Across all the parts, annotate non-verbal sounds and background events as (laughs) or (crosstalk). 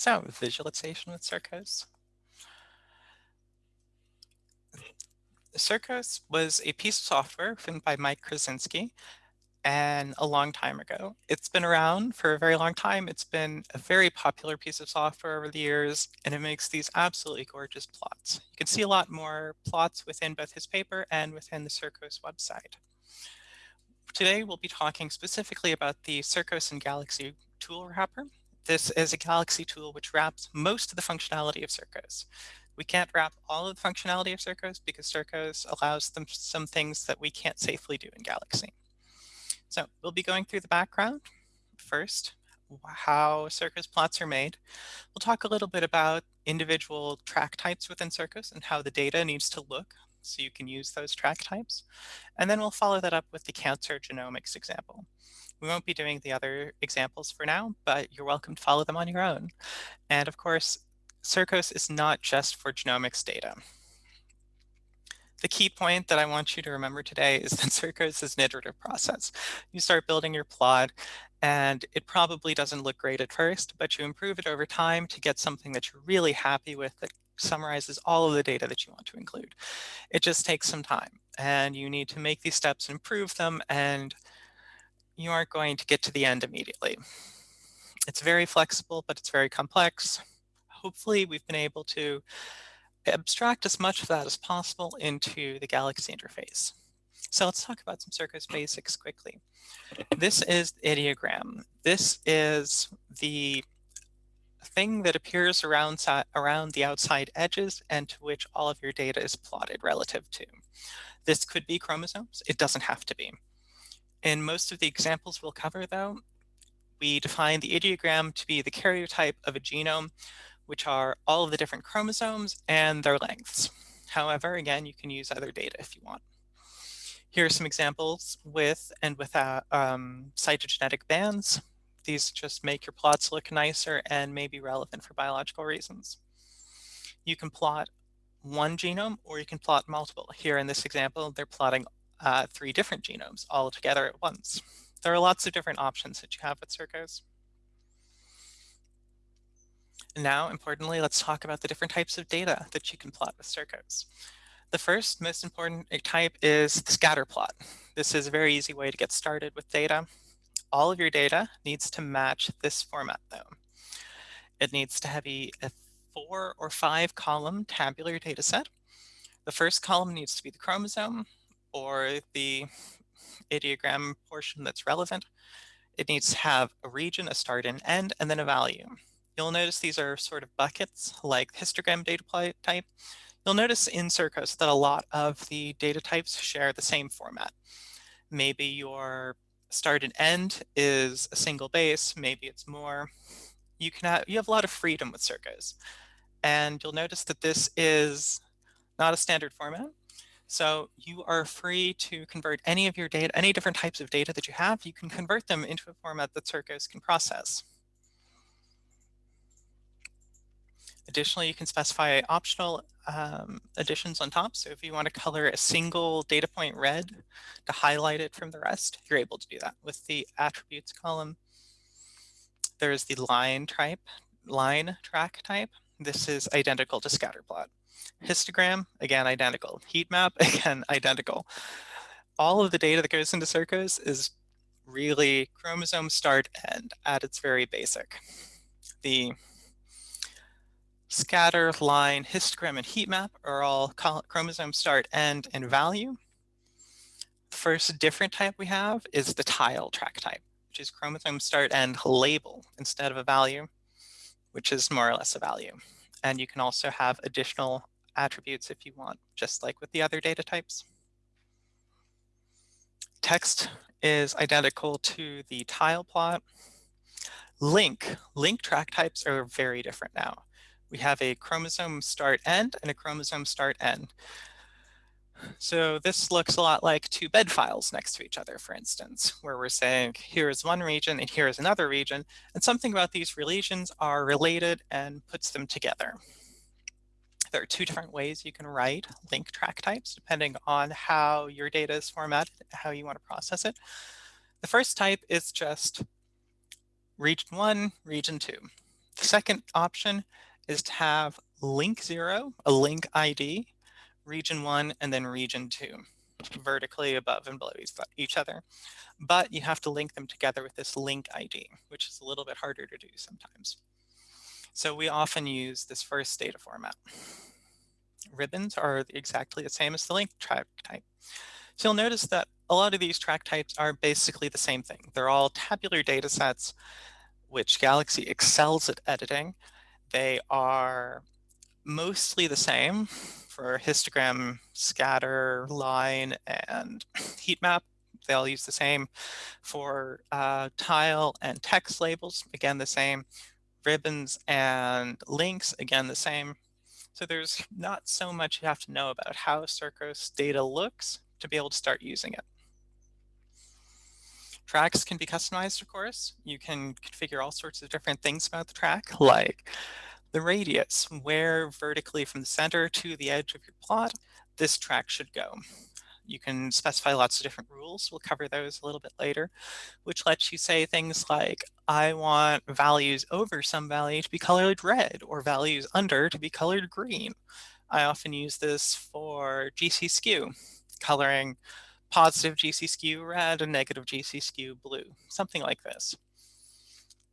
So visualization with Circos. Circos was a piece of software written by Mike Krzywinski and a long time ago. It's been around for a very long time. It's been a very popular piece of software over the years, and it makes these absolutely gorgeous plots. You can see a lot more plots within both his paper and within the Circos website. Today, we'll be talking specifically about the Circos and Galaxy tool wrapper. This is a Galaxy tool which wraps most of the functionality of Circos. We can't wrap all of the functionality of Circos because Circos allows them some things that we can't safely do in Galaxy. So we'll be going through the background first, how Circos plots are made. We'll talk a little bit about individual track types within Circos and how the data needs to look so you can use those track types. And then we'll follow that up with the cancer genomics example. We won't be doing the other examples for now, but you're welcome to follow them on your own. And of course, Circos is not just for genomics data. The key point that I want you to remember today is that (laughs) Circos is an iterative process. You start building your plot and it probably doesn't look great at first, but you improve it over time to get something that you're really happy with that summarizes all of the data that you want to include. It just takes some time and you need to make these steps improve them and you aren't going to get to the end immediately. It's very flexible, but it's very complex. Hopefully we've been able to abstract as much of that as possible into the Galaxy interface. So let's talk about some Circos basics quickly. This is the ideogram. This is the thing that appears around, around the outside edges and to which all of your data is plotted relative to. This could be chromosomes. It doesn't have to be. In most of the examples we'll cover, though, we define the ideogram to be the karyotype of a genome which are all of the different chromosomes and their lengths. However, again, you can use other data if you want. Here are some examples with and without um, cytogenetic bands. These just make your plots look nicer and may be relevant for biological reasons. You can plot one genome or you can plot multiple. Here in this example, they're plotting uh, three different genomes all together at once. There are lots of different options that you have with Circos. Now, importantly, let's talk about the different types of data that you can plot with Circos. The first most important type is the scatter plot. This is a very easy way to get started with data. All of your data needs to match this format though. It needs to have a, four or five column tabular data set. The first column needs to be the chromosome or the ideogram portion that's relevant. It needs to have a region, a start and end, and then a value. You'll notice these are sort of buckets like histogram data type. You'll notice in Circos that a lot of the data types share the same format. Maybe your start and end is a single base, maybe it's more. You can have, you have a lot of freedom with Circos. And you'll notice that this is not a standard format. So you are free to convert any of your data, any different types of data that you have, you can convert them into a format that Circos can process. Additionally, you can specify optional um, additions on top. So if you want to color a single data point red to highlight it from the rest, you're able to do that with the attributes column. There's the line type, line track type. This is identical to scatterplot. Histogram, again, identical. Heat map, (laughs) again, identical. All of the data that goes into Circos is really chromosome start end at its very basic. The scatter, line, histogram, and heat map are all chromosome start, end, and value. The first different type we have is the tile track type, which is chromosome start end label instead of a value, which is more or less a value. And you can also have additional attributes if you want, just like with the other data types. Text is identical to the tile plot. Link, link track types are very different now we have a chromosome start end and a chromosome start end. So this looks a lot like two bed files next to each other, for instance, where we're saying here is one region and here is another region, and something about these regions are related and puts them together. There are two different ways you can write link track types, depending on how your data is formatted, how you want to process it. The first type is just region one, region two The second option is to have link zero, a link ID, region one, and then region two, vertically above and below each other. But you have to link them together with this link ID, which is a little bit harder to do sometimes. So we often use this first data format. Ribbons are exactly the same as the link track type. So you'll notice that a lot of these track types are basically the same thing. They're all tabular data sets, which Galaxy excels at editing. They are mostly the same for histogram, scatter, line, and (clears throat) heat map. They all use the same for uh, tile and text labels, again the same. Ribbons and links, again the same. So there's not so much you have to know about how Circos data looks to be able to start using it. Tracks can be customized, of course. You can configure all sorts of different things about the track, like the radius, where vertically from the center to the edge of your plot, this track should go. You can specify lots of different rules. We'll cover those a little bit later, which lets you say things like, I want values over some value to be colored red or values under to be colored green. I often use this for GC skew, coloring positive GC skew red and negative GC skew blue, something like this.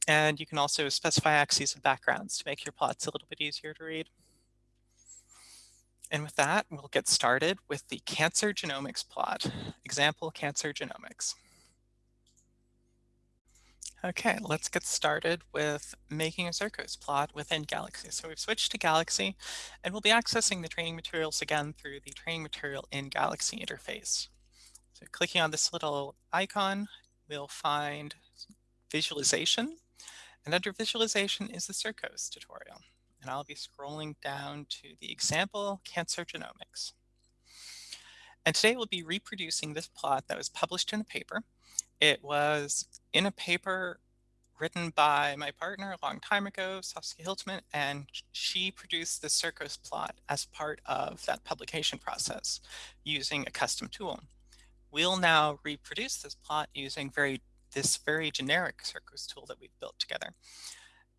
And you can also specify axes and backgrounds to make your plots a little bit easier to read. And with that, we'll get started with the cancer genomics plot, example cancer genomics. Okay, let's get started with making a Circos plot within Galaxy. So we've switched to Galaxy, and we'll be accessing the training materials again through the training material in Galaxy interface. So clicking on this little icon, we'll find visualization, and under visualization is the Circos tutorial and I'll be scrolling down to the example cancer genomics. And today we'll be reproducing this plot that was published in a paper. It was in a paper written by my partner a long time ago, Saskia Hiltemann, and she produced the Circos plot as part of that publication process using a custom tool. We'll now reproduce this plot using very this very generic Circos tool that we've built together.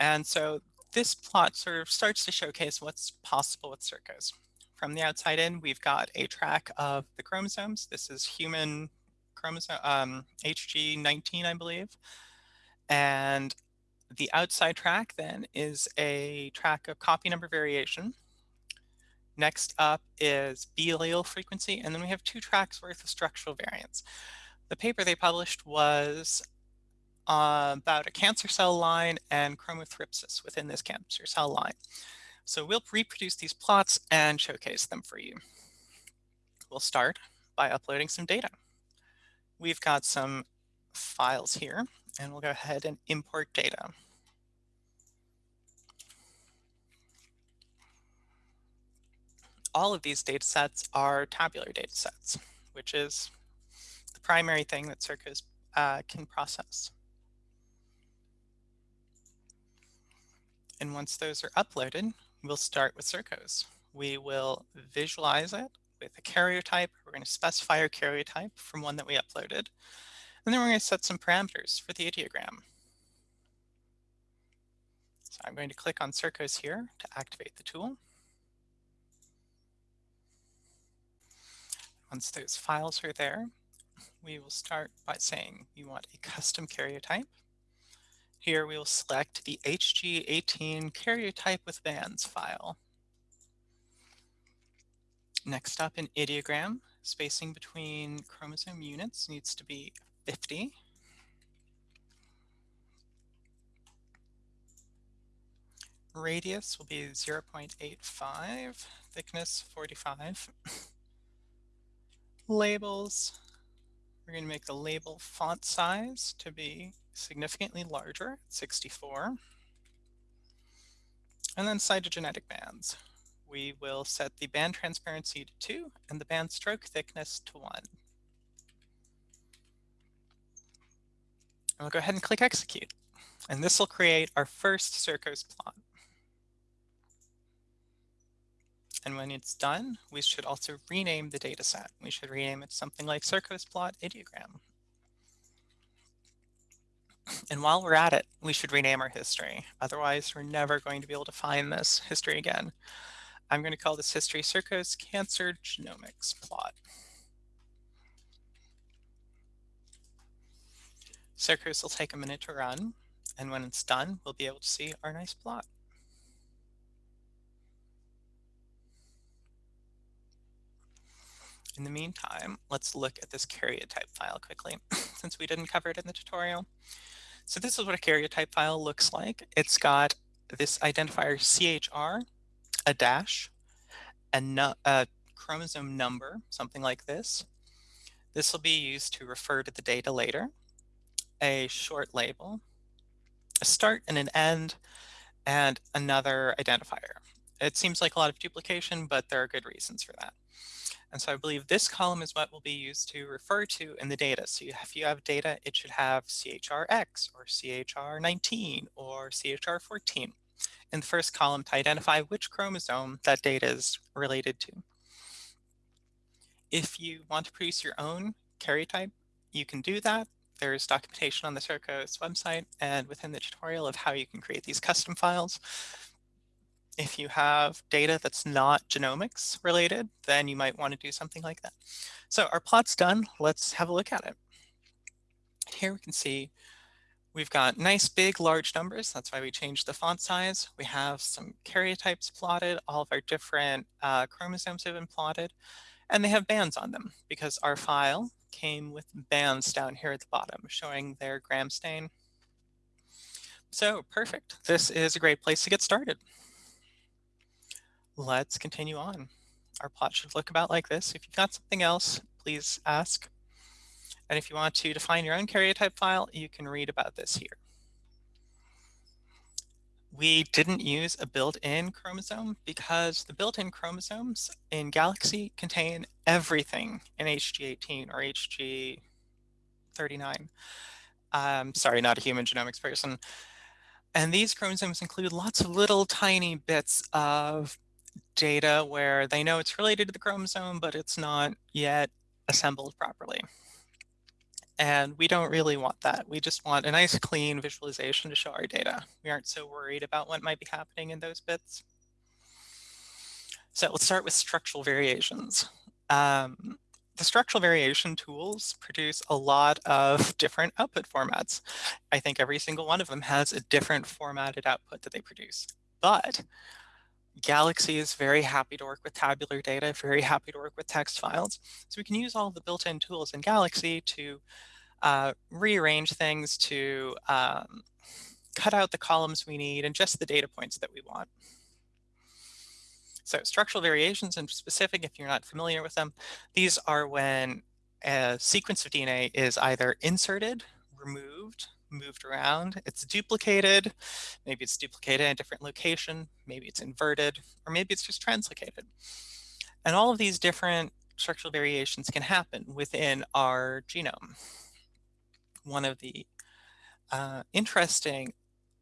And so this plot sort of starts to showcase what's possible with Circos. From the outside in, we've got a track of the chromosomes. This is human chromosome, um, HG19, I believe. And the outside track then is a track of copy number variation. Next up is B allele frequency, and then we have two tracks worth of structural variants. The paper they published was uh, about a cancer cell line and chromothripsis within this cancer cell line. So we'll reproduce these plots and showcase them for you. We'll start by uploading some data. We've got some files here, and we'll go ahead and import data. All of these data sets are tabular data sets, which is primary thing that Circos uh, can process. And once those are uploaded, we'll start with Circos. We will visualize it with a karyotype. We're going to specify our karyotype from one that we uploaded. And then we're going to set some parameters for the ideogram. So I'm going to click on Circos here to activate the tool. Once those files are there, we will start by saying we want a custom karyotype. Here we will select the HG18 karyotype with bands file. Next up in ideogram, spacing between chromosome units needs to be 50. Radius will be 0.85, thickness 45. (laughs) Labels, we're going to make the label font size to be significantly larger, 64. And then cytogenetic bands. We will set the band transparency to 2 and the band stroke thickness to 1. And we'll go ahead and click execute. And this will create our first Circos plot. And when it's done, we should also rename the dataset. We should rename it something like Circos plot ideogram. And while we're at it, we should rename our history. Otherwise, we're never going to be able to find this history again. I'm going to call this history Circos Cancer Genomics Plot. Circos will take a minute to run, and when it's done, we'll be able to see our nice plot. In the meantime, let's look at this karyotype file quickly, (clears throat) since we didn't cover it in the tutorial. So this is what a karyotype file looks like. It's got this identifier CHR, a dash, a, a chromosome number, something like this. This will be used to refer to the data later, a short label, a start and an end, and another identifier. It seems like a lot of duplication, but there are good reasons for that. And so I believe this column is what will be used to refer to in the data. So you, if you have data, it should have CHRX or CHR19 or CHR14 in the first column to identify which chromosome that data is related to. If you want to produce your own karyotype, you can do that. There's documentation on the Circos website and within the tutorial of how you can create these custom files. If you have data that's not genomics related, then you might want to do something like that. So our plot's done. Let's have a look at it. Here we can see we've got nice big large numbers. That's why we changed the font size. We have some karyotypes plotted. All of our different uh, chromosomes have been plotted. And they have bands on them because our file came with bands down here at the bottom showing their gram stain. So perfect. This is a great place to get started let's continue on. Our plot should look about like this. If you've got something else, please ask. And if you want to define your own karyotype file, you can read about this here. We didn't use a built-in chromosome because the built-in chromosomes in Galaxy contain everything in HG18 or HG39. Um, sorry, not a human genomics person. And these chromosomes include lots of little tiny bits of data where they know it's related to the chromosome, but it's not yet assembled properly. And we don't really want that. We just want a nice clean visualization to show our data. We aren't so worried about what might be happening in those bits. So let's start with structural variations. Um, the structural variation tools produce a lot of different output formats. I think every single one of them has a different formatted output that they produce. But Galaxy is very happy to work with tabular data, very happy to work with text files. So we can use all the built-in tools in Galaxy to uh, rearrange things, to um, cut out the columns we need and just the data points that we want. So structural variations in specific, if you're not familiar with them, these are when a sequence of DNA is either inserted, removed, moved around. It's duplicated. Maybe it's duplicated in a different location. Maybe it's inverted, or maybe it's just translocated. And all of these different structural variations can happen within our genome. One of the uh, interesting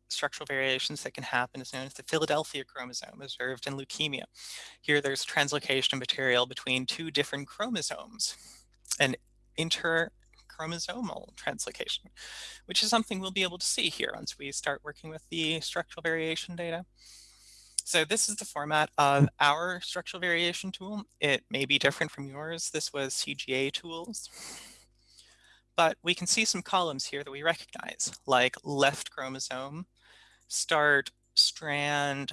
structural variations that can happen is known as the Philadelphia chromosome observed in leukemia. Here there's translocation material between two different chromosomes. An inter chromosomal translocation, which is something we'll be able to see here once we start working with the structural variation data. So this is the format of mm. our structural variation tool. It may be different from yours. This was CGA tools. But we can see some columns here that we recognize, like left chromosome, start strand,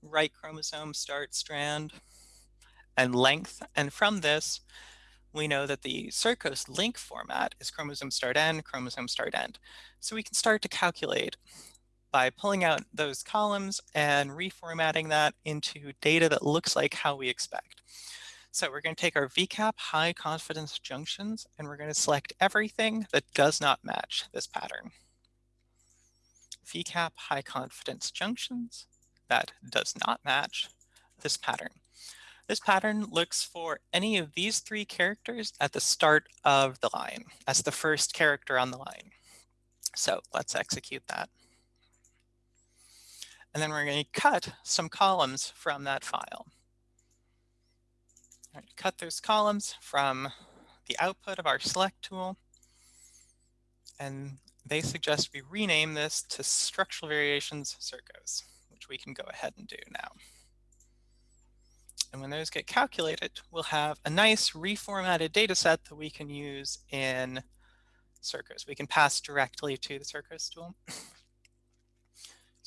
right chromosome, start strand, and length. And from this, we know that the Circos link format is chromosome start end, chromosome start end. So we can start to calculate by pulling out those columns and reformatting that into data that looks like how we expect. So we're going to take our VCAP high confidence junctions and we're going to select everything that does not match this pattern. VCAP high confidence junctions that does not match this pattern. This pattern looks for any of these three characters at the start of the line as the first character on the line. So let's execute that. And then we're going to cut some columns from that file. Cut those columns from the output of our select tool. And they suggest we rename this to structural variations circos, which we can go ahead and do now. And when those get calculated, we'll have a nice reformatted data set that we can use in Circos. We can pass directly to the Circos tool. so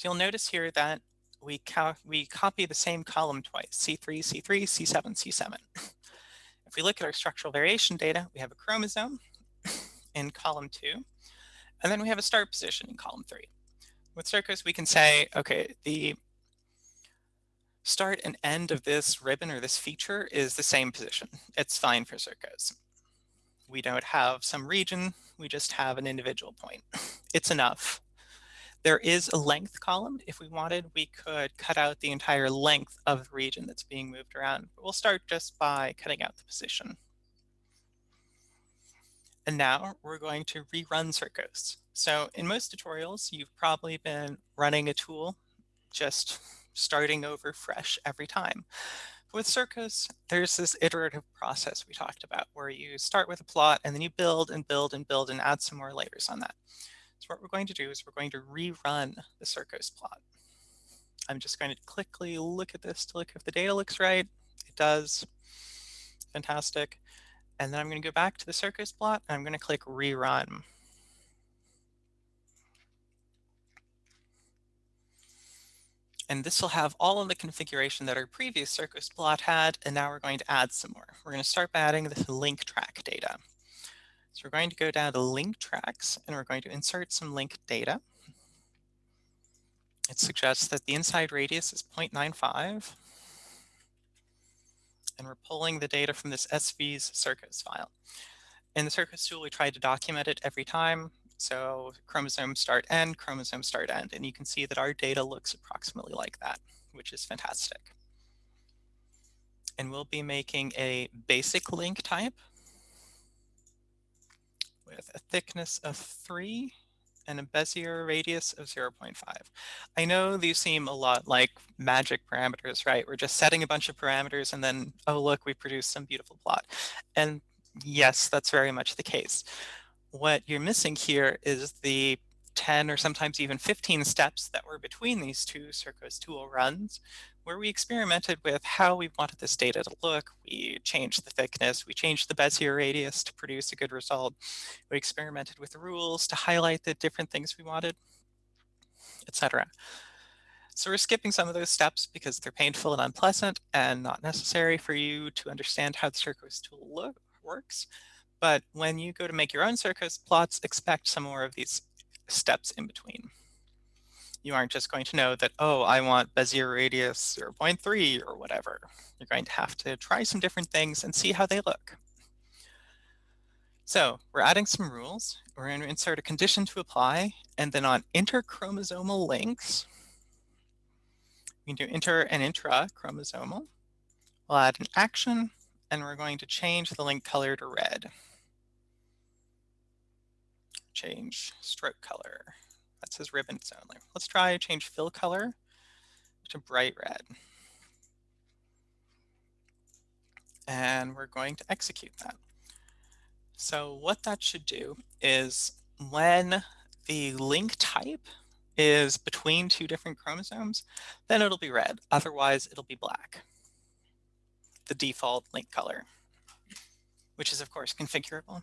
you'll notice here that we, we copy the same column twice, C3, C3, C7, C7. If we look at our structural variation data, we have a chromosome in column two, and then we have a start position in column three. With Circos, we can say, okay, the start and end of this ribbon or this feature is the same position. It's fine for Circos. We don't have some region, we just have an individual point. (laughs) It's enough. There is a length column. If we wanted, we could cut out the entire length of the region that's being moved around. But we'll start just by cutting out the position. And now we're going to rerun Circos. So in most tutorials, you've probably been running a tool, just starting over fresh every time. With Circos, there's this iterative process we talked about where you start with a plot and then you build and build and build and add some more layers on that. So what we're going to do is we're going to rerun the Circos plot. I'm just going to quickly look at this to look if the data looks right. It does. Fantastic. And then I'm going to go back to the Circos plot and I'm going to click rerun. And this will have all of the configuration that our previous Circos plot had, and now we're going to add some more. We're going to start by adding the link track data. So we're going to go down to link tracks and we're going to insert some link data. It suggests that the inside radius is 0.95. And we're pulling the data from this SV's Circos file. In the Circos tool, we try to document it every time. So chromosome start end, chromosome start end. And you can see that our data looks approximately like that, which is fantastic. And we'll be making a basic link type with a thickness of 3 and a Bezier radius of 0.5. I know these seem a lot like magic parameters, right? We're just setting a bunch of parameters and then, oh, look, we produce some beautiful plot. And yes, that's very much the case. What you're missing here is the 10 or sometimes even 15 steps that were between these two Circos tool runs, where we experimented with how we wanted this data to look. We changed the thickness, we changed the Bezier radius to produce a good result. We experimented with the rules to highlight the different things we wanted, etc. So we're skipping some of those steps because they're painful and unpleasant and not necessary for you to understand how the Circos tool look, works. But when you go to make your own Circos plots, expect some more of these steps in between. You aren't just going to know that, oh, I want Bezier radius 0.3 or whatever. You're going to have to try some different things and see how they look. So we're adding some rules. We're going to insert a condition to apply, and then on interchromosomal links, we can do inter and intra-chromosomal. We'll add an action, and we're going to change the link color to red change stroke color. That says ribbons only. Let's try change fill color to bright red. And we're going to execute that. So what that should do is when the link type is between two different chromosomes, then it'll be red. Otherwise, it'll be black, the default link color, which is, of course, configurable.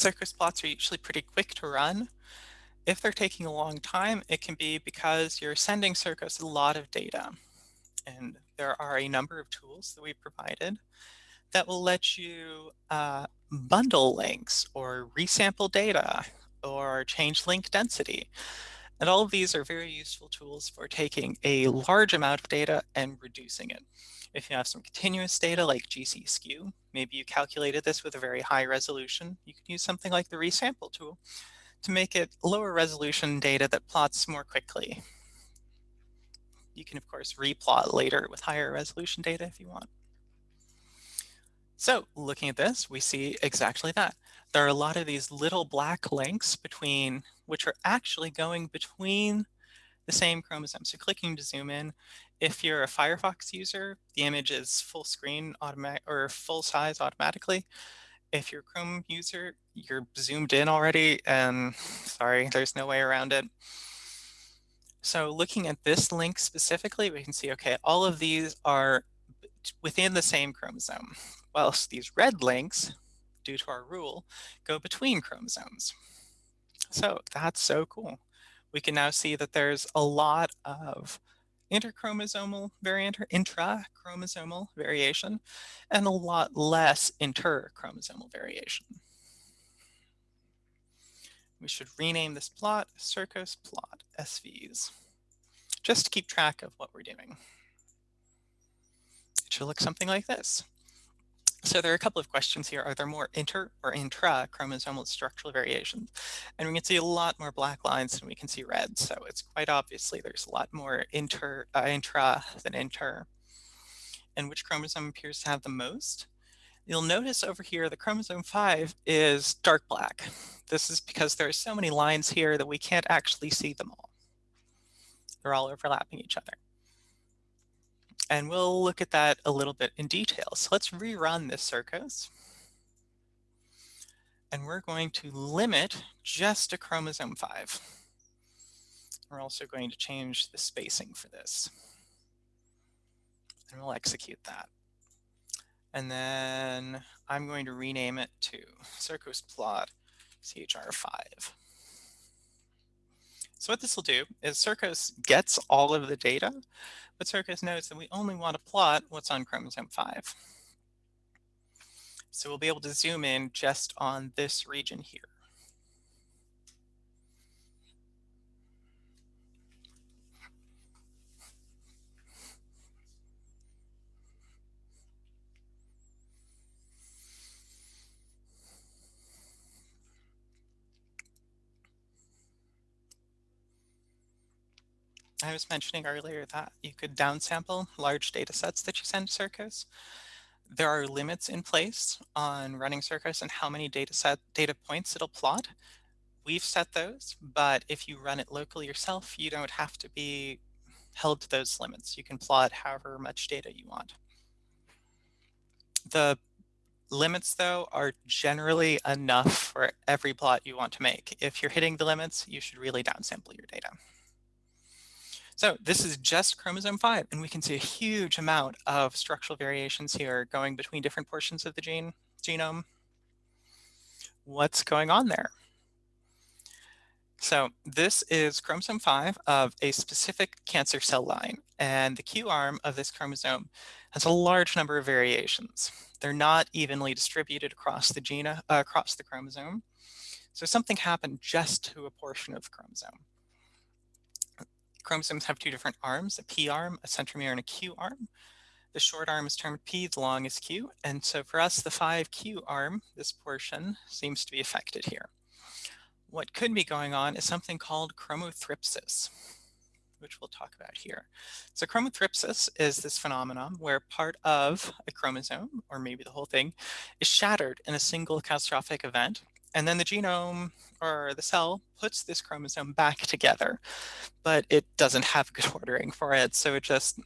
Circos plots are usually pretty quick to run. If they're taking a long time, it can be because you're sending Circos a lot of data. And there are a number of tools that we've provided that will let you uh, bundle links or resample data or change link density. And all of these are very useful tools for taking a large amount of data and reducing it. If you have some continuous data like GC skew, maybe you calculated this with a very high resolution, you can use something like the resample tool to make it lower resolution data that plots more quickly. You can, of course, replot later with higher resolution data if you want. So looking at this, we see exactly that. There are a lot of these little black links between, which are actually going between the same chromosome. So clicking to zoom in, If you're a Firefox user, the image is full screen automatic or full size automatically. If you're a Chrome user, you're zoomed in already and sorry, there's no way around it. So looking at this link specifically, we can see, okay, all of these are within the same chromosome, whilst these red links, due to our rule, go between chromosomes. So that's so cool. We can now see that there's a lot of interchromosomal variant or intrachromosomal variation and a lot less interchromosomal variation. We should rename this plot Circos plot SVs just to keep track of what we're doing. It should look something like this. So there are a couple of questions here. Are there more inter or intra-chromosomal structural variations? And we can see a lot more black lines than we can see red. So it's quite obviously there's a lot more inter, uh, intra than inter. And which chromosome appears to have the most? You'll notice over here the chromosome 5 is dark black. This is because there are so many lines here that we can't actually see them all. They're all overlapping each other. And we'll look at that a little bit in detail. So let's rerun this Circos. And we're going to limit just to chromosome 5. We're also going to change the spacing for this. And we'll execute that. And then I'm going to rename it to Circos plot CHR5. So what this will do is Circos gets all of the data, but Circos knows that we only want to plot what's on chromosome 5. So we'll be able to zoom in just on this region here. I was mentioning earlier that you could downsample large data sets that you send to Circos. There are limits in place on running Circos and how many data set data points it'll plot. We've set those, but if you run it locally yourself, you don't have to be held to those limits. You can plot however much data you want. The limits though are generally enough for every plot you want to make. If you're hitting the limits, you should really downsample your data. So this is just chromosome 5, and we can see a huge amount of structural variations here going between different portions of the gene genome. What's going on there? So this is chromosome 5 of a specific cancer cell line, and the Q arm of this chromosome has a large number of variations. They're not evenly distributed across the gene, uh, across the chromosome. So something happened just to a portion of the chromosome chromosomes have two different arms, a P arm, a centromere, and a Q arm. The short arm is termed P, the long is Q. And so for us, the 5Q arm, this portion, seems to be affected here. What could be going on is something called chromothripsis, which we'll talk about here. So chromothripsis is this phenomenon where part of a chromosome, or maybe the whole thing, is shattered in a single catastrophic event and then the genome or the cell puts this chromosome back together, but it doesn't have good (laughs) ordering for it. So it just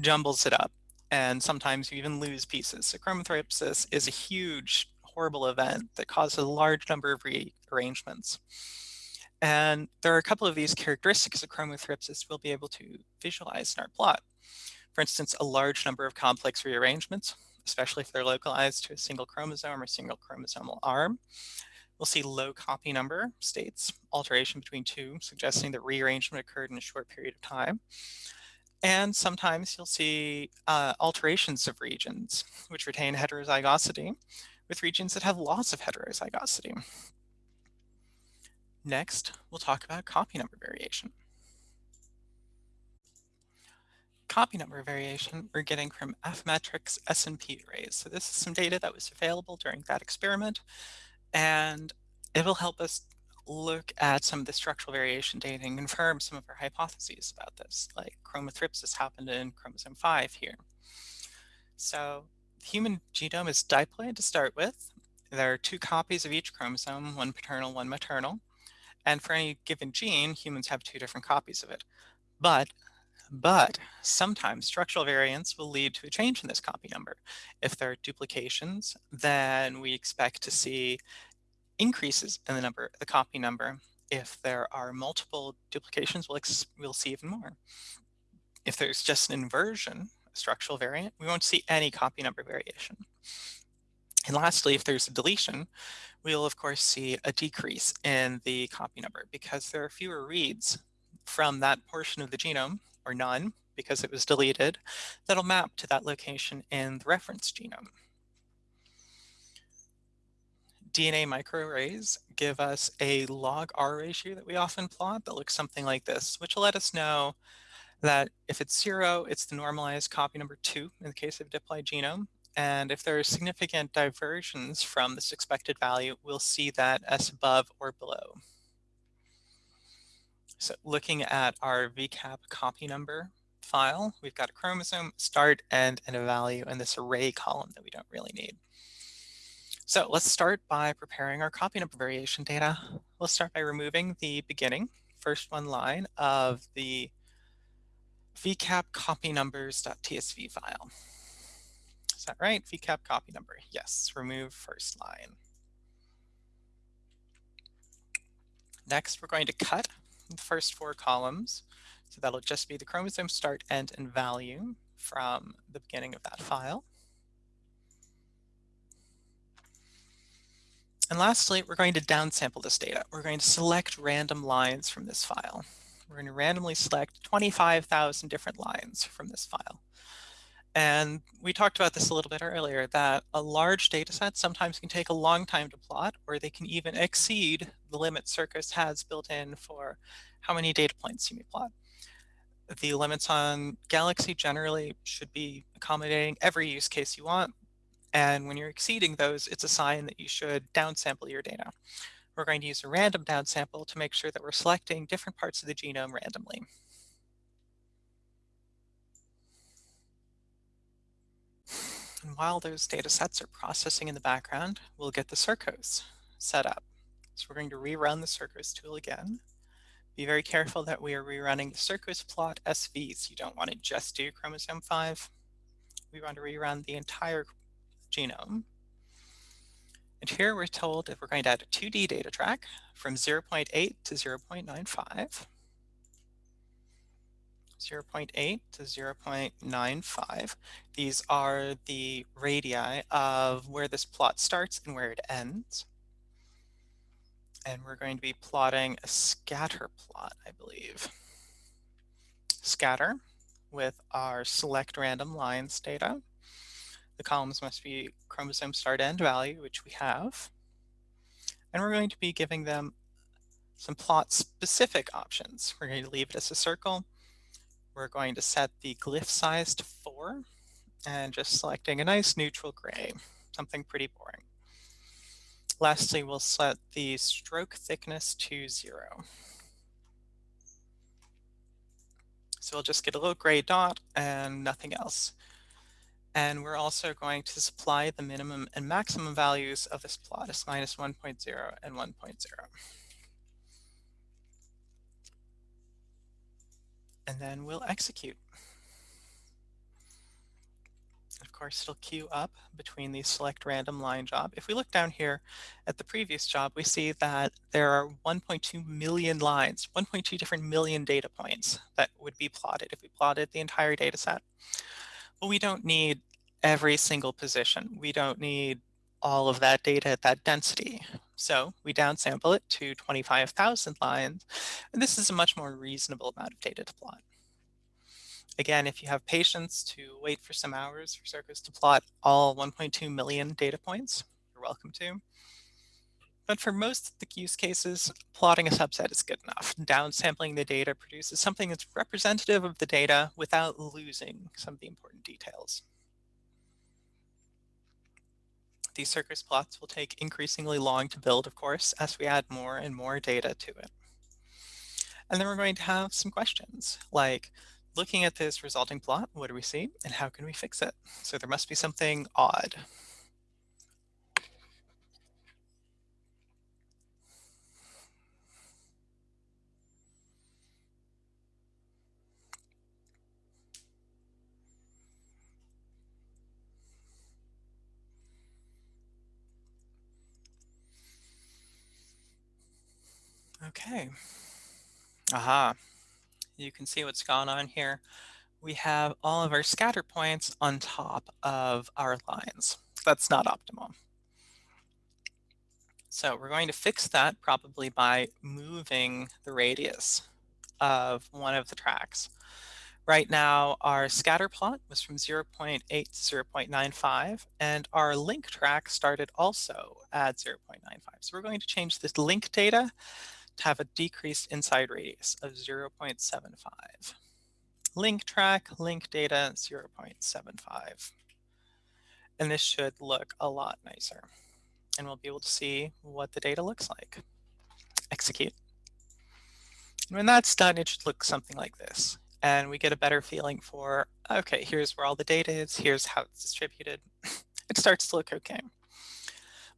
jumbles it up. And sometimes you even lose pieces. So chromothripsis is a huge, horrible event that causes a large number of rearrangements. And there are a couple of these characteristics of chromothripsis we'll be able to visualize in our plot. For instance, a large number of complex rearrangements, especially if they're localized to a single chromosome or single chromosomal arm. We'll see low copy number states, alteration between two, suggesting that rearrangement occurred in a short period of time. And sometimes you'll see uh, alterations of regions, which retain heterozygosity, with regions that have loss of heterozygosity. Next, we'll talk about copy number variation copy number variation we're getting from Affymetrix SNP arrays. So this is some data that was available during that experiment, and it will help us look at some of the structural variation data and confirm some of our hypotheses about this, like chromothripsis happened in chromosome 5 here. So the human genome is diploid to start with. There are two copies of each chromosome, one paternal, one maternal. And for any given gene, humans have two different copies of it. But But sometimes structural variants will lead to a change in this copy number. If there are duplications, then we expect to see increases in the number, the copy number. If there are multiple duplications, we'll, we'll see even more. If there's just an inversion, a structural variant, we won't see any copy number variation. And lastly, if there's a deletion, we'll of course see a decrease in the copy number because there are fewer reads from that portion of the genome or none because it was deleted, that'll map to that location in the reference genome. DNA microarrays give us a log R ratio that we often plot that looks something like this, which will let us know that if it's zero, it's the normalized copy number two in the case of diploid genome. And if there are significant diversions from this expected value, we'll see that as above or below. So looking at our VCAP copy number file, we've got a chromosome, start, end, and a value in this array column that we don't really need. So let's start by preparing our copy number variation data. We'll start by removing the beginning, first one line of the vcap copy numbers.tsv file. Is that right? vcap copy number. Yes, remove first line. Next, we're going to cut first four columns. So that'll just be the chromosome start, end, and value from the beginning of that file. And lastly, we're going to downsample this data. We're going to select random lines from this file. We're going to randomly select 25,000 different lines from this file. And we talked about this a little bit earlier, that a large data set sometimes can take a long time to plot, or they can even exceed the limit Circos has built in for how many data points you may plot. The limits on Galaxy generally should be accommodating every use case you want. And when you're exceeding those, it's a sign that you should downsample your data. We're going to use a random downsample to make sure that we're selecting different parts of the genome randomly. And while those data sets are processing in the background, we'll get the Circos set up. So we're going to rerun the Circos tool again. Be very careful that we are rerunning the Circos plot SVs. You don't want to just do chromosome 5. We want to rerun the entire genome. And here we're told that we're going to add a 2D data track from 0.8 to 0.95. 0.8 to 0.95. These are the radii of where this plot starts and where it ends. And we're going to be plotting a scatter plot, I believe. Scatter with our select random lines data. The columns must be chromosome start end value, which we have. And we're going to be giving them some plot specific options. We're going to leave it as a circle we're going to set the glyph size to 4 and just selecting a nice neutral gray, something pretty boring. Lastly, we'll set the stroke thickness to 0. So we'll just get a little gray dot and nothing else. And we're also going to supply the minimum and maximum values of this plot as minus 1.0 and 1.0. and then we'll execute. Of course, it'll queue up between the select random line job. If we look down here at the previous job, we see that there are 1.2 million lines, 1.2 different million data points that would be plotted if we plotted the entire data set. But we don't need every single position. We don't need all of that data at that density. So we downsample it to 25,000 lines, and this is a much more reasonable amount of data to plot. Again, if you have patience to wait for some hours for Circos to plot all 1.2 million data points, you're welcome to. But for most of the use cases, plotting a subset is good enough. Downsampling the data produces something that's representative of the data without losing some of the important details. These Circos plots will take increasingly long to build, of course, as we add more and more data to it. And then we're going to have some questions like, looking at this resulting plot, what do we see and how can we fix it? So there must be something odd. Okay. Aha. You can see what's gone on here. We have all of our scatter points on top of our lines. That's not optimal. So we're going to fix that probably by moving the radius of one of the tracks. Right now, our scatter plot was from 0.8 to 0.95, and our link track started also at 0.95. So we're going to change this link data to have a decreased inside radius of 0.75. Link track, link data, 0.75. And this should look a lot nicer and we'll be able to see what the data looks like. Execute. And when that's done, it should look something like this. And we get a better feeling for, okay, here's where all the data is, here's how it's distributed. (laughs) it starts to look okay.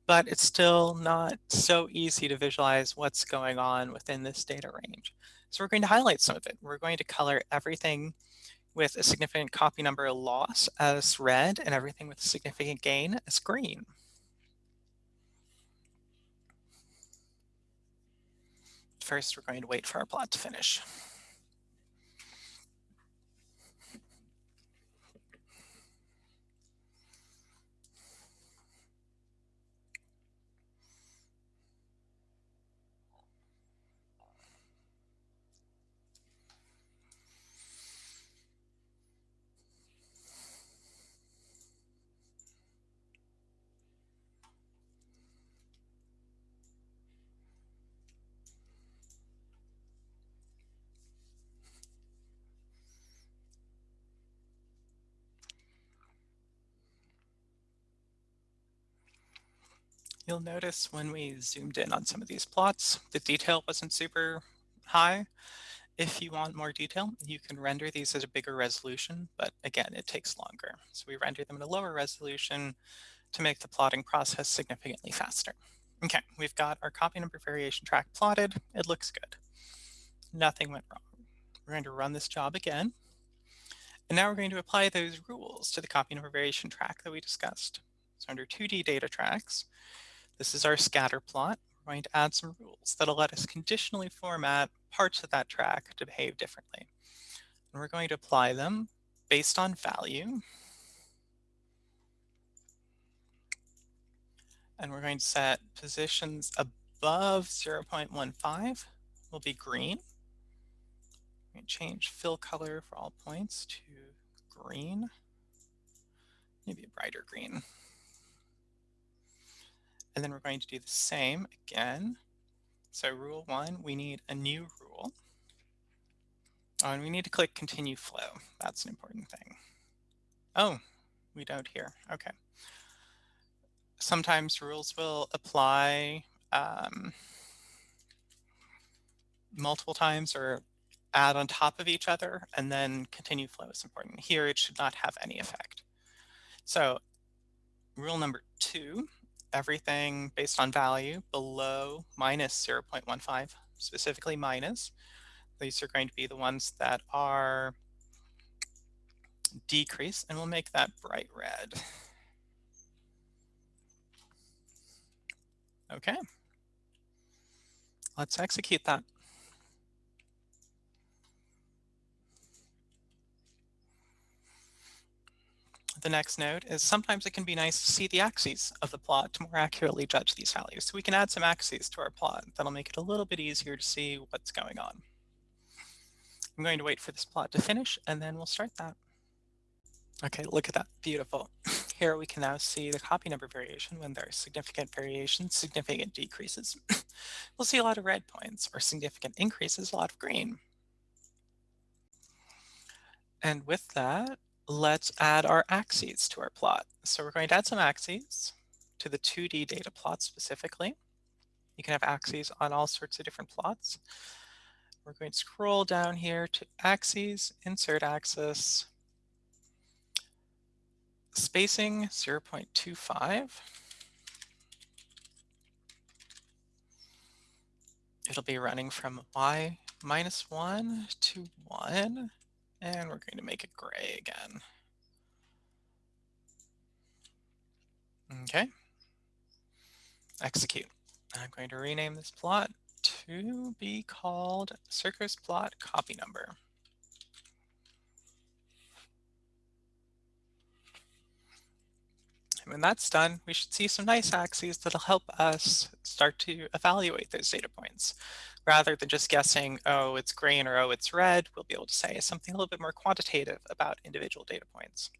But it's still not so easy to visualize what's going on within this data range. So we're going to highlight some of it. We're going to color everything with a significant copy number loss as red and everything with a significant gain as green. First, we're going to wait for our plot to finish. You'll notice when we zoomed in on some of these plots, the detail wasn't super high. If you want more detail, you can render these at a bigger resolution, but again, it takes longer. So we render them at a lower resolution to make the plotting process significantly faster. Okay, we've got our copy number variation track plotted. It looks good. Nothing went wrong. We're going to run this job again. And now we're going to apply those rules to the copy number variation track that we discussed. So under 2D data tracks, this is our scatter plot. We're going to add some rules that'll let us conditionally format parts of that track to behave differently. And we're going to apply them based on value. And we're going to set positions above 0.15 will be green. We change fill color for all points to green, maybe a brighter green. And then we're going to do the same again. So rule one, we need a new rule. Oh, and we need to click continue flow. That's an important thing. Oh, we don't here. Okay. Sometimes rules will apply um, multiple times or add on top of each other, and then continue flow is important. Here, it should not have any effect. So rule number two everything based on value below minus 0.15, specifically minus. These are going to be the ones that are decrease, and we'll make that bright red. Okay. Let's execute that. The next note is sometimes it can be nice to see the axes of the plot to more accurately judge these values. So we can add some axes to our plot. That'll make it a little bit easier to see what's going on. I'm going to wait for this plot to finish and then we'll start that. Okay, look at that, beautiful. (laughs) Here we can now see the copy number variation when there are significant variations, significant decreases. (laughs) we'll see a lot of red points or significant increases, a lot of green. And with that, let's add our axes to our plot. So we're going to add some axes to the 2D data plot specifically. You can have axes on all sorts of different plots. We're going to scroll down here to axes, insert axis, spacing 0.25. It'll be running from y minus 1 to 1 and we're going to make it gray again. Okay. Execute. I'm going to rename this plot to be called Circos plot copy number. And when that's done, we should see some nice axes that'll help us start to evaluate those data points. Rather than just guessing, oh, it's green or oh, it's red, we'll be able to say something a little bit more quantitative about individual data points.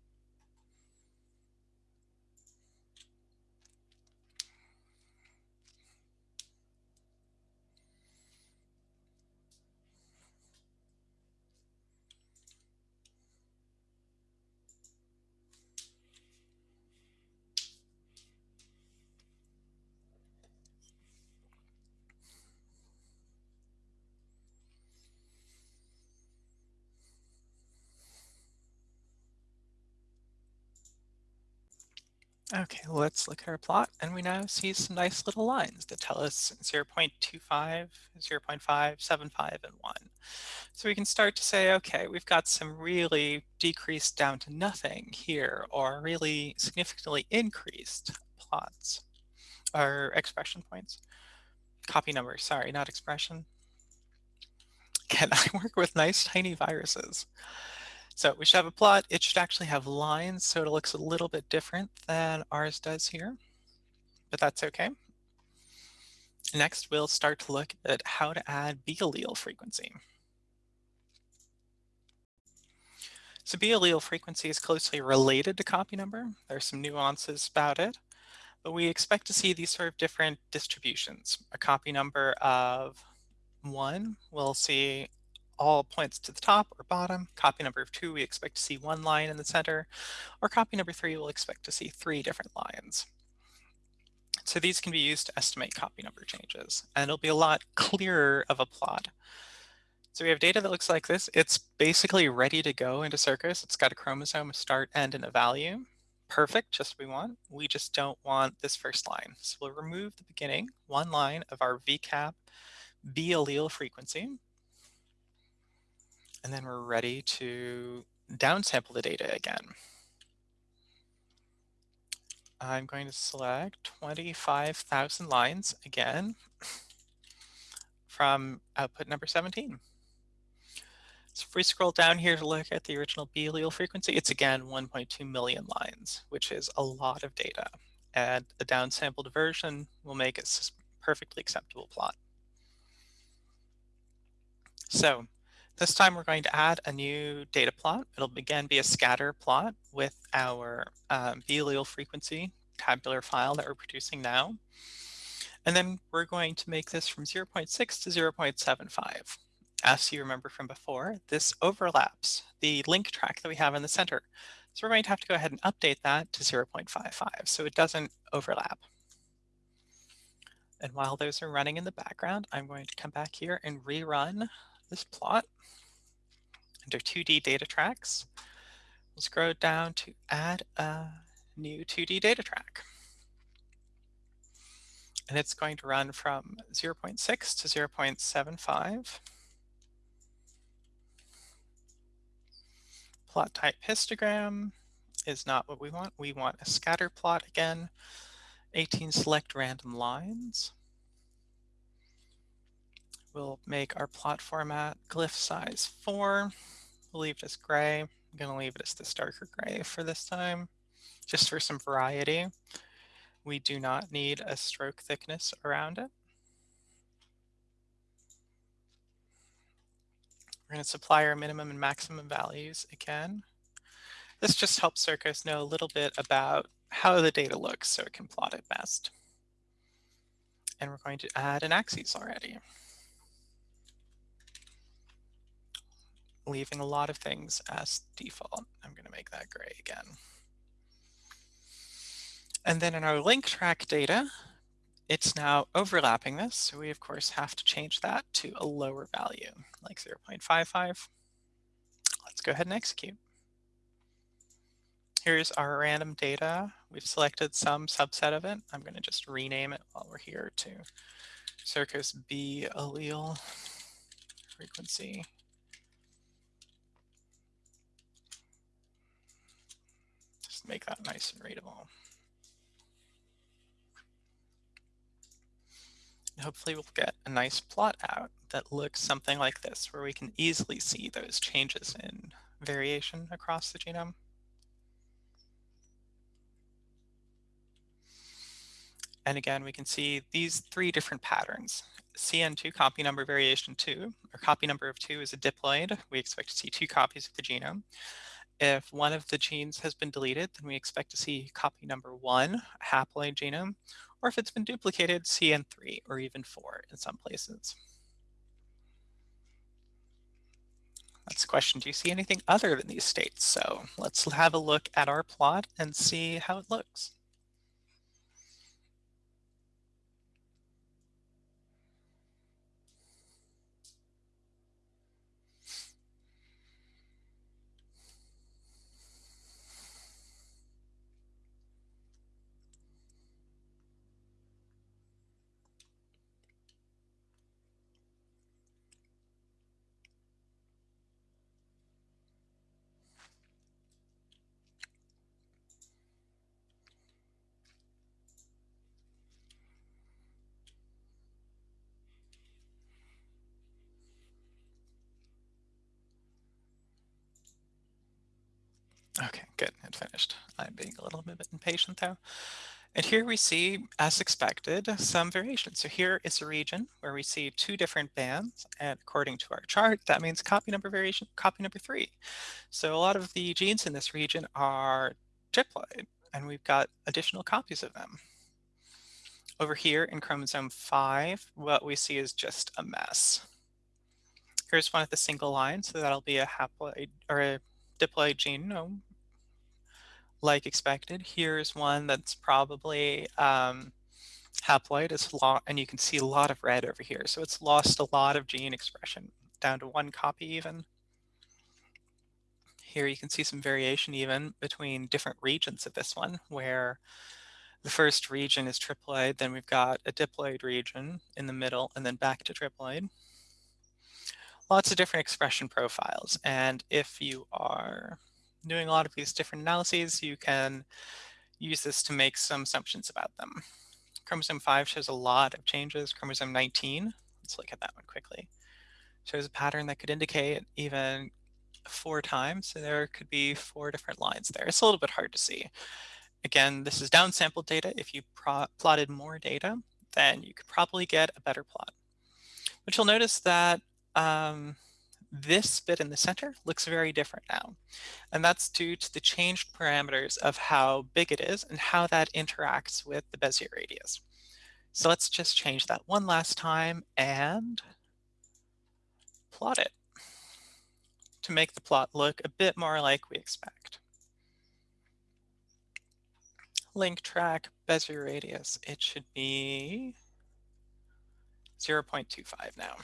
Okay, let's look at our plot and we now see some nice little lines that tell us 0 0.25, 0 0.5, and 1. So we can start to say, okay, we've got some really decreased down to nothing here or really significantly increased plots or expression points. Copy numbers, sorry, not expression. (laughs) Can I work with nice tiny viruses? So we should have a plot. It should actually have lines, so it looks a little bit different than ours does here, but that's okay. Next, we'll start to look at how to add B allele frequency. So B allele frequency is closely related to copy number. There are some nuances about it, but we expect to see these sort of different distributions. A copy number of one, we'll see all points to the top or bottom. Copy number two, we expect to see one line in the center, or copy number three, we'll expect to see three different lines. So these can be used to estimate copy number changes, and it'll be a lot clearer of a plot. So we have data that looks like this. It's basically ready to go into Circos. It's got a chromosome, a start, end, and a value. Perfect, just what we want. We just don't want this first line. So we'll remove the beginning, one line of our VCAP B allele frequency, and then we're ready to downsample the data again. I'm going to select 25,000 lines again from output number 17. So if we scroll down here to look at the original B allele frequency, it's again 1.2 million lines, which is a lot of data. And a downsampled version will make a perfectly acceptable plot. So this time we're going to add a new data plot. It'll again be a scatter plot with our um, allele frequency tabular file that we're producing now. And then we're going to make this from 0.6 to 0.75. As you remember from before, this overlaps the link track that we have in the center. So we're going to have to go ahead and update that to 0.55 so it doesn't overlap. And while those are running in the background, I'm going to come back here and rerun this plot under 2D data tracks. We'll scroll down to add a new 2D data track. And it's going to run from 0.6 to 0.75. Plot type histogram is not what we want. We want a scatter plot again. 18 select random lines. We'll make our plot format glyph size 4. We'll leave it as gray. I'm going to leave it as this darker gray for this time, just for some variety. We do not need a stroke thickness around it. We're going to supply our minimum and maximum values again. This just helps Circos know a little bit about how the data looks so it can plot it best. And we're going to add an axis already. Leaving a lot of things as default. I'm going to make that gray again. And then in our link track data, it's now overlapping this. So we, of course, have to change that to a lower value, like 0.55. Let's go ahead and execute. Here's our random data. We've selected some subset of it. I'm going to just rename it while we're here to Circos B allele frequency make that nice and readable. hopefully we'll get a nice plot out that looks something like this, where we can easily see those changes in variation across the genome. And again, we can see these three different patterns. CN2 copy number variation 2, or copy number of 2 is a diploid. We expect to see two copies of the genome. If one of the genes has been deleted, then we expect to see copy number 1, a haploid genome, or if it's been duplicated, CN3 or even 4 in some places. That's the question, do you see anything other than these states? So let's have a look at our plot and see how it looks. Okay, good, it finished. I'm being a little bit impatient though. And here we see, as expected, some variation. So here is a region where we see two different bands, and according to our chart, that means copy number variation, copy number three. So a lot of the genes in this region are diploid, and we've got additional copies of them. Over here in chromosome 5, what we see is just a mess. Here's one of the single lines, so that'll be a haploid or a diploid genome like expected. Here's one that's probably um, haploid, it's and you can see a lot of red over here. So it's lost a lot of gene expression, down to one copy even. Here you can see some variation even between different regions of this one, where the first region is triploid, then we've got a diploid region in the middle, and then back to triploid lots of different expression profiles. And if you are doing a lot of these different analyses, you can use this to make some assumptions about them. Chromosome 5 shows a lot of changes. Chromosome 19, let's look at that one quickly, shows a pattern that could indicate even four times. So there could be four different lines there. It's a little bit hard to see. Again, this is downsampled data. If you plotted more data, then you could probably get a better plot. But you'll notice that um, this bit in the center looks very different now. And that's due to the changed parameters of how big it is and how that interacts with the Bezier radius. So let's just change that one last time and plot it to make the plot look a bit more like we expect. Link track Bezier radius, it should be 0.25 now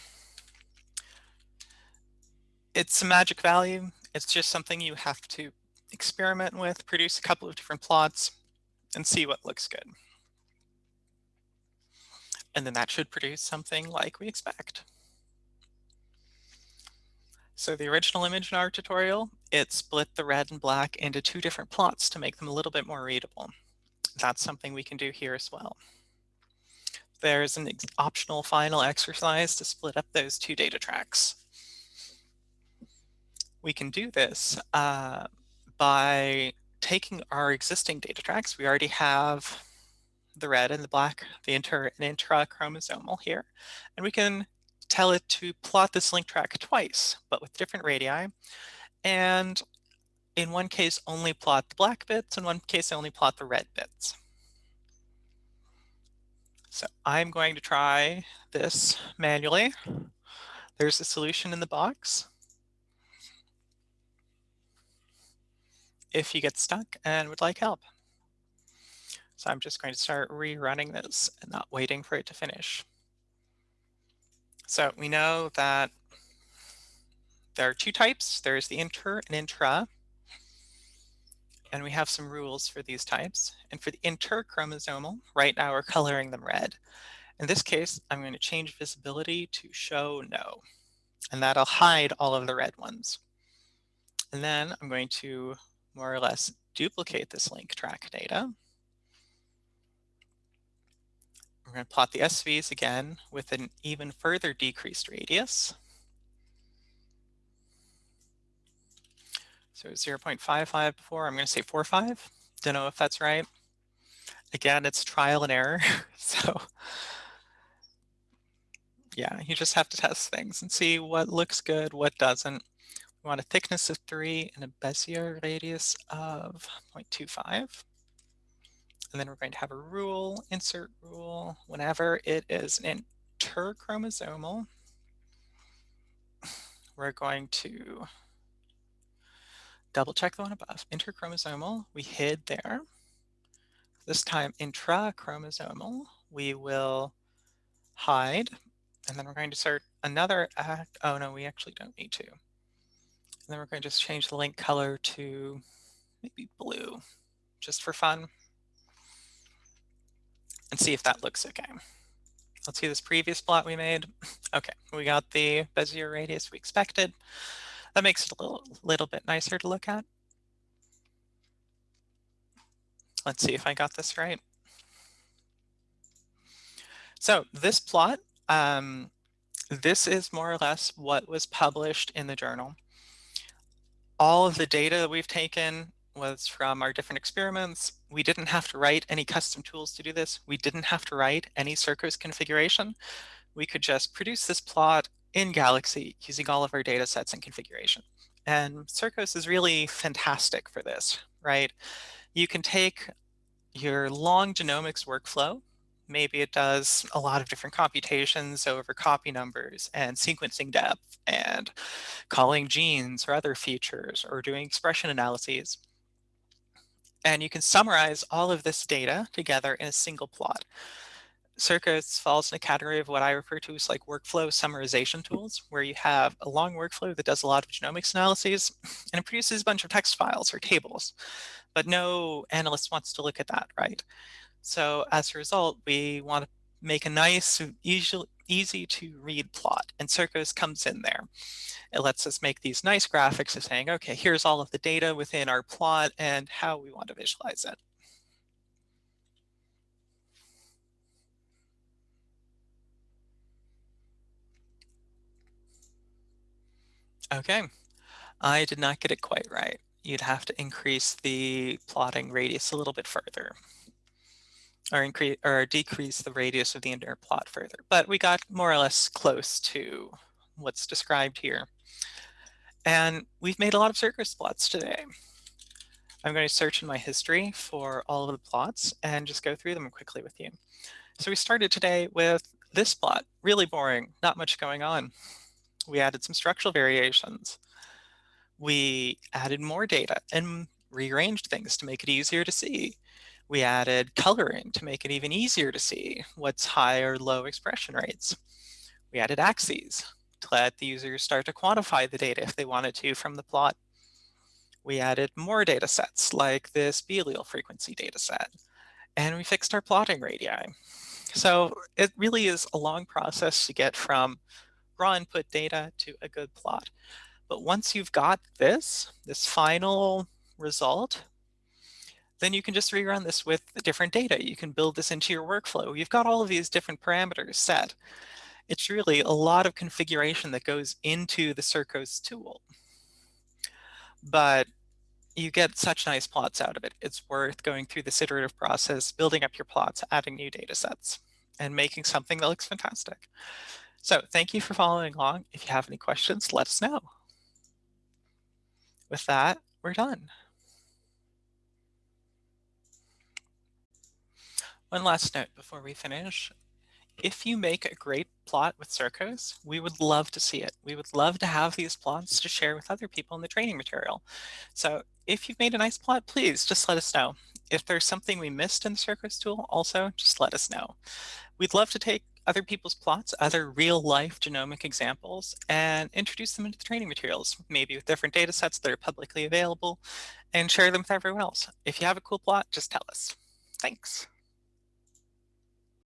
it's a magic value. It's just something you have to experiment with, produce a couple of different plots, and see what looks good. And then that should produce something like we expect. So the original image in our tutorial, it split the red and black into two different plots to make them a little bit more readable. That's something we can do here as well. There's an optional final exercise to split up those two data tracks we can do this uh, by taking our existing data tracks. We already have the red and the black, the inter and intrachromosomal here, and we can tell it to plot this link track twice, but with different radii. And in one case, only plot the black bits, in one case, only plot the red bits. So I'm going to try this manually. There's a solution in the box. If you get stuck and would like help. So I'm just going to start rerunning this and not waiting for it to finish. So we know that there are two types. There's the inter and intra. And we have some rules for these types. And for the interchromosomal, right now we're coloring them red. In this case, I'm going to change visibility to show no. And that'll hide all of the red ones. And then I'm going to more or less duplicate this link track data, We're going to plot the SVs again with an even further decreased radius. So 0.55 before, I'm going to say 45. Don't know if that's right. Again, it's trial and error. (laughs) so yeah, you just have to test things and see what looks good, what doesn't. We want a thickness of 3 and a Bezier radius of 0.25. And then we're going to have a rule, insert rule, whenever it is an interchromosomal, we're going to double check the one above. Interchromosomal, we hid there. This time intrachromosomal, we will hide. And then we're going to start another act. Oh no, we actually don't need to. And then we're going to just change the link color to maybe blue, just for fun and see if that looks okay. Let's see this previous plot we made. (laughs) Okay, we got the Bezier radius we expected. That makes it a little, little bit nicer to look at. Let's see if I got this right. So this plot, um, this is more or less what was published in the journal. All of the data that we've taken was from our different experiments. We didn't have to write any custom tools to do this. We didn't have to write any Circos configuration. We could just produce this plot in Galaxy using all of our data sets and configuration. And Circos is really fantastic for this, right? You can take your long genomics workflow, maybe it does a lot of different computations over copy numbers and sequencing depth and calling genes or other features or doing expression analyses. And you can summarize all of this data together in a single plot. Circos falls in a category of what I refer to as like workflow summarization tools, where you have a long workflow that does a lot of genomics analyses and it produces a bunch of text files or tables, but no analyst wants to look at that, right? So as a result, we want to make a nice, easy, easy to read plot and Circos comes in there. It lets us make these nice graphics of saying, okay, here's all of the data within our plot and how we want to visualize it. Okay, I did not get it quite right. You'd have to increase the plotting radius a little bit further or increase or decrease the radius of the inner plot further. But we got more or less close to what's described here. And we've made a lot of Circos plots today. I'm going to search in my history for all of the plots and just go through them quickly with you. So we started today with this plot, really boring, not much going on. We added some structural variations. We added more data and rearranged things to make it easier to see. We added coloring to make it even easier to see what's high or low expression rates. We added axes to let the users start to quantify the data if they wanted to from the plot. We added more data sets like this B allele frequency data set, and we fixed our plotting radii. So it really is a long process to get from raw input data to a good plot. But once you've got this, this final result, then you can just rerun this with different data. You can build this into your workflow. You've got all of these different parameters set. It's really a lot of configuration that goes into the Circos tool. But you get such nice plots out of it. It's worth going through this iterative process, building up your plots, adding new data sets, and making something that looks fantastic. So thank you for following along. If you have any questions, let us know. With that, we're done. One last note before we finish. If you make a great plot with Circos, we would love to see it. We would love to have these plots to share with other people in the training material. So if you've made a nice plot, please just let us know. If there's something we missed in the Circos tool, also just let us know. We'd love to take other people's plots, other real life genomic examples, and introduce them into the training materials, maybe with different data sets that are publicly available, and share them with everyone else. If you have a cool plot, just tell us. Thanks.